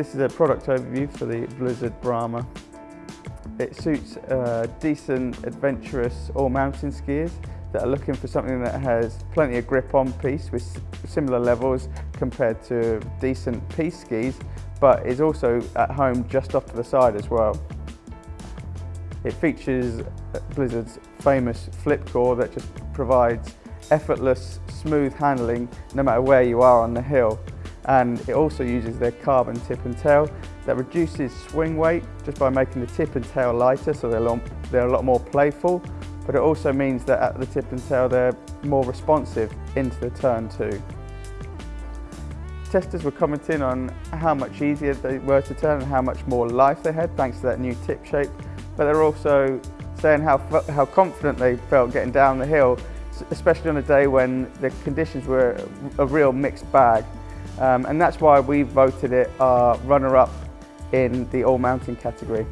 This is a product overview for the Blizzard Brahma. It suits uh, decent, adventurous all-mountain skiers that are looking for something that has plenty of grip on piste with similar levels compared to decent piste skis, but is also at home just off to the side as well. It features Blizzard's famous Flipcore that just provides effortless, smooth handling no matter where you are on the hill. And it also uses their carbon tip and tail that reduces swing weight just by making the tip and tail lighter so they're a lot, they're a lot more playful. But it also means that at the tip and tail they're more responsive into the turn too. Testers were commenting on how much easier they were to turn and how much more life they had thanks to that new tip shape. But they're also saying how, how confident they felt getting down the hill, especially on a day when the conditions were a real mixed bag. Um, and that's why we voted it our runner-up in the all-mountain category.